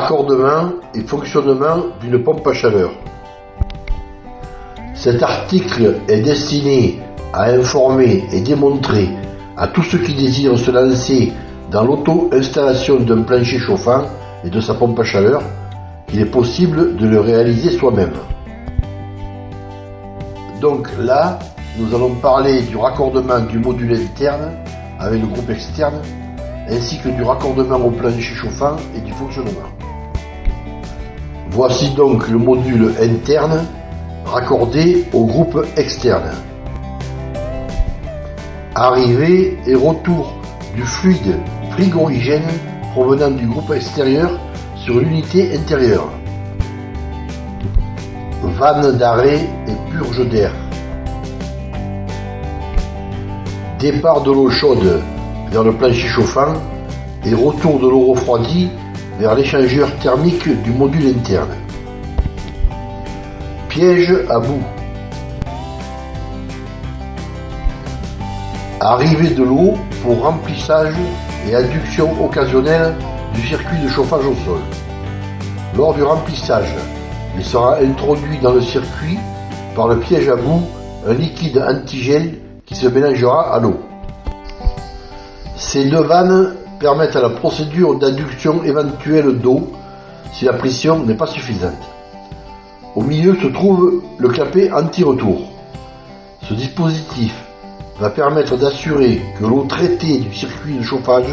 Raccordement et fonctionnement d'une pompe à chaleur. Cet article est destiné à informer et démontrer à tous ceux qui désirent se lancer dans l'auto-installation d'un plancher chauffant et de sa pompe à chaleur qu'il est possible de le réaliser soi-même. Donc là, nous allons parler du raccordement du module interne avec le groupe externe, ainsi que du raccordement au plancher chauffant et du fonctionnement. Voici donc le module interne raccordé au groupe externe. Arrivée et retour du fluide frigorigène provenant du groupe extérieur sur l'unité intérieure. Vanne d'arrêt et purge d'air. Départ de l'eau chaude vers le plancher chauffant et retour de l'eau refroidie vers l'échangeur thermique du module interne. Piège à bout. Arrivée de l'eau pour remplissage et adduction occasionnelle du circuit de chauffage au sol. Lors du remplissage, il sera introduit dans le circuit par le piège à bout un liquide antigel qui se mélangera à l'eau. Ces deux vannes permettent la procédure d'adduction éventuelle d'eau si la pression n'est pas suffisante. Au milieu se trouve le clapet anti-retour. Ce dispositif va permettre d'assurer que l'eau traitée du circuit de chauffage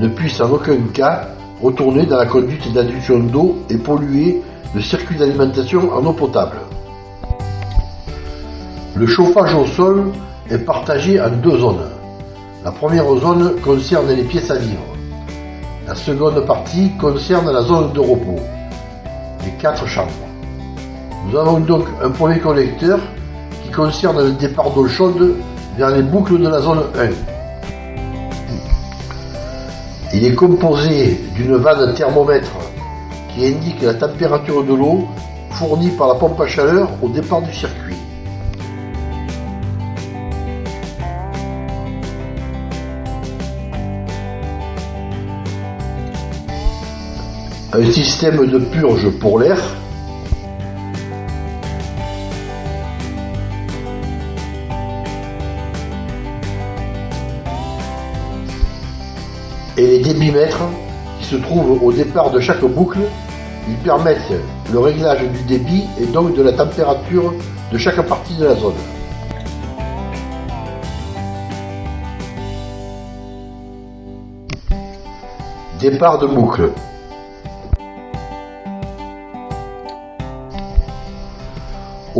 ne puisse en aucun cas retourner dans la conduite d'adduction d'eau et polluer le circuit d'alimentation en eau potable. Le chauffage au sol est partagé en deux zones. La première zone concerne les pièces à vivre. La seconde partie concerne la zone de repos, les quatre chambres. Nous avons donc un premier collecteur qui concerne le départ d'eau chaude vers les boucles de la zone 1. Il est composé d'une vanne thermomètre qui indique la température de l'eau fournie par la pompe à chaleur au départ du circuit. Un système de purge pour l'air et les débitmètres qui se trouvent au départ de chaque boucle. Ils permettent le réglage du débit et donc de la température de chaque partie de la zone. Départ de boucle.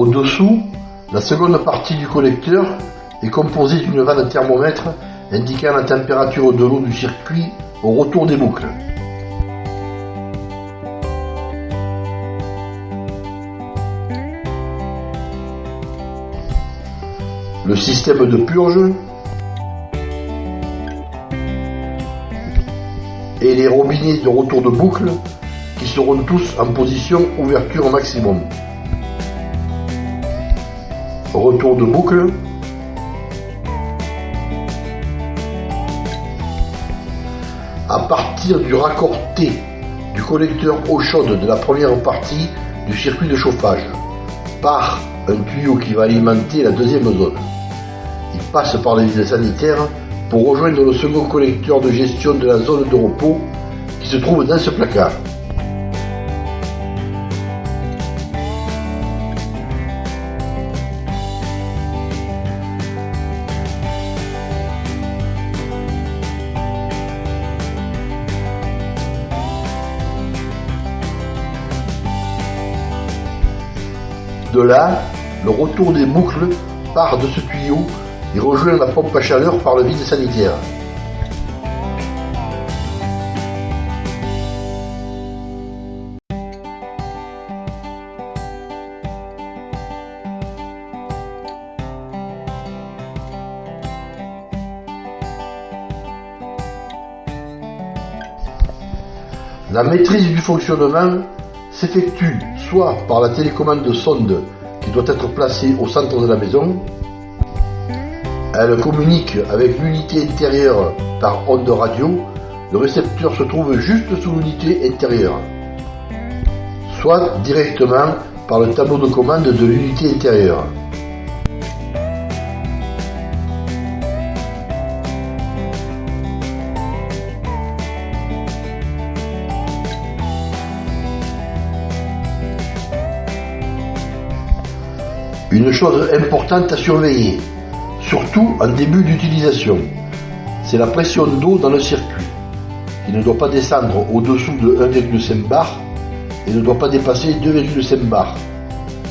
Au-dessous, la seconde partie du collecteur est composée d'une vanne thermomètre indiquant la température de l'eau du circuit au retour des boucles. Le système de purge et les robinets de retour de boucle qui seront tous en position ouverture maximum. Retour de boucle à partir du raccord T du collecteur eau chaude de la première partie du circuit de chauffage par un tuyau qui va alimenter la deuxième zone. Il passe par les villes sanitaires pour rejoindre le second collecteur de gestion de la zone de repos qui se trouve dans ce placard. De là, le retour des boucles part de ce tuyau et rejoint la pompe à chaleur par le vide sanitaire. La maîtrise du fonctionnement s'effectue soit par la télécommande de sonde qui doit être placée au centre de la maison, elle communique avec l'unité intérieure par onde radio, le récepteur se trouve juste sous l'unité intérieure. soit directement par le tableau de commande de l'unité intérieure. Une chose importante à surveiller, surtout en début d'utilisation, c'est la pression d'eau dans le circuit, qui ne doit pas descendre au-dessous de 1,5 bar et ne doit pas dépasser 2,5 bar.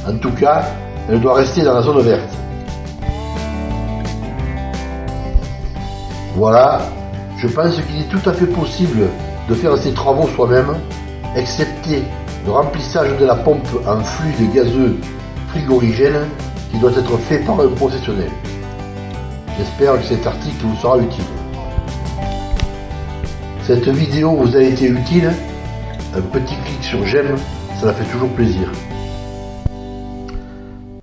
En tout cas, elle doit rester dans la zone verte. Voilà, je pense qu'il est tout à fait possible de faire ces travaux soi-même, excepté le remplissage de la pompe en fluide gazeux frigorigène qui doit être fait par un professionnel. J'espère que cet article vous sera utile. Cette vidéo vous a été utile? Un petit clic sur j'aime, ça fait toujours plaisir.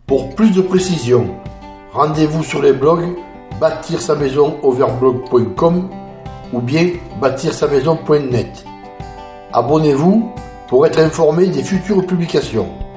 Pour plus de précision, rendez-vous sur les blogs bâtir sa maison overblog.com ou bien bâtir sa maison.net. Abonnez-vous pour être informé des futures publications.